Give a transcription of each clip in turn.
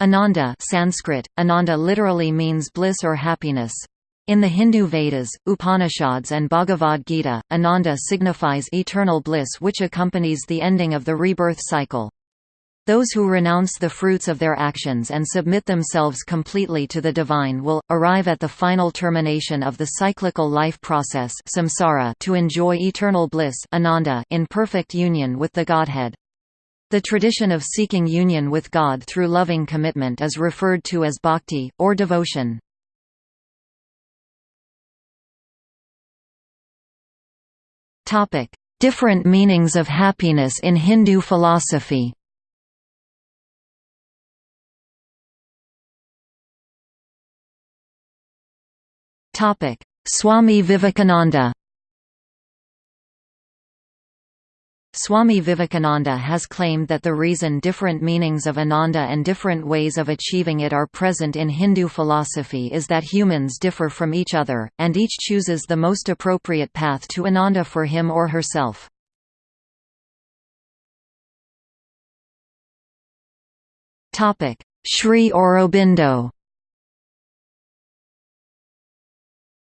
Ananda Sanskrit, Ananda literally means bliss or happiness. In the Hindu Vedas, Upanishads and Bhagavad Gita, Ananda signifies eternal bliss which accompanies the ending of the rebirth cycle. Those who renounce the fruits of their actions and submit themselves completely to the divine will, arrive at the final termination of the cyclical life process samsara to enjoy eternal bliss ananda in perfect union with the Godhead. The tradition of seeking union with God through loving commitment is referred to as bhakti, or devotion. Different meanings of happiness in Hindu philosophy. Swami Vivekananda Swami Vivekananda has claimed that the reason different meanings of Ananda and different ways of achieving it are present in Hindu philosophy is that humans differ from each other, and each chooses the most appropriate path to Ananda for him or herself. Sri Aurobindo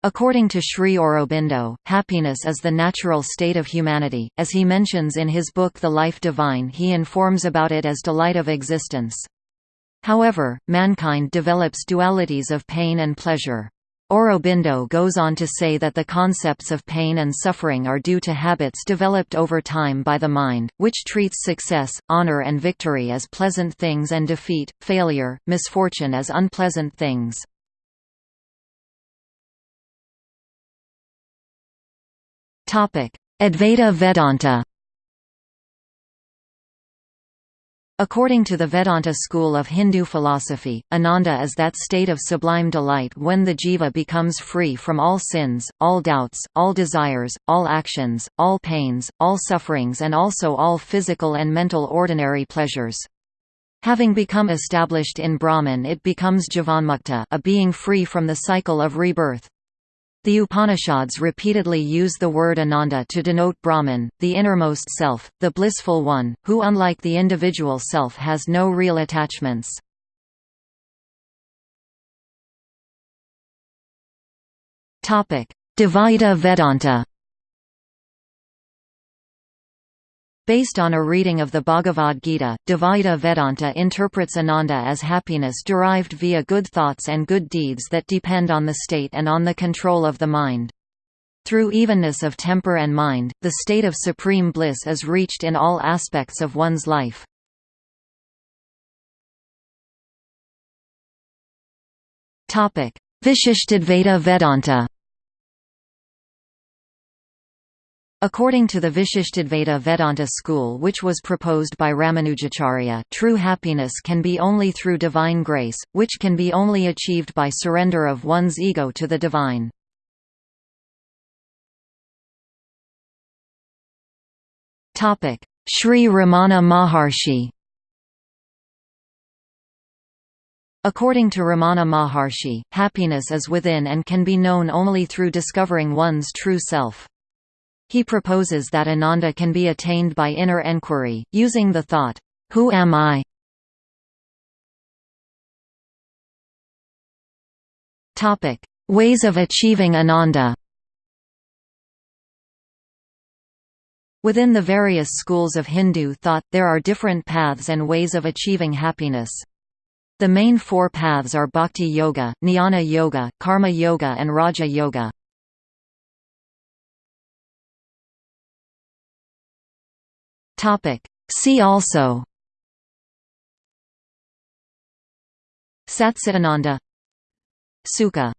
According to Sri Aurobindo, happiness is the natural state of humanity. As he mentions in his book The Life Divine, he informs about it as delight of existence. However, mankind develops dualities of pain and pleasure. Aurobindo goes on to say that the concepts of pain and suffering are due to habits developed over time by the mind, which treats success, honor and victory as pleasant things and defeat, failure, misfortune as unpleasant things. Advaita Vedanta According to the Vedanta school of Hindu philosophy, Ananda is that state of sublime delight when the jiva becomes free from all sins, all doubts, all desires, all actions, all pains, all sufferings and also all physical and mental ordinary pleasures. Having become established in Brahman it becomes jivanmukta a being free from the cycle of rebirth. The Upanishads repeatedly use the word Ananda to denote Brahman, the innermost self, the blissful one, who unlike the individual self has no real attachments. Dvaita Vedanta Based on a reading of the Bhagavad Gita, Dvaita Vedanta interprets Ananda as happiness derived via good thoughts and good deeds that depend on the state and on the control of the mind. Through evenness of temper and mind, the state of supreme bliss is reached in all aspects of one's life. Vishishtadvaita Vedanta According to the Vishishtadvaita Vedanta school which was proposed by Ramanujacharya true happiness can be only through divine grace, which can be only achieved by surrender of one's ego to the divine. Sri Ramana Maharshi According to Ramana Maharshi, happiness is within and can be known only through discovering one's true self. He proposes that Ananda can be attained by inner enquiry, using the thought, Who am I? Ways of achieving Ananda Within the various schools of Hindu thought, there are different paths and ways of achieving happiness. The main four paths are Bhakti Yoga, Jnana Yoga, Karma Yoga and Raja Yoga. Topic. See also. Satchitananda Sukha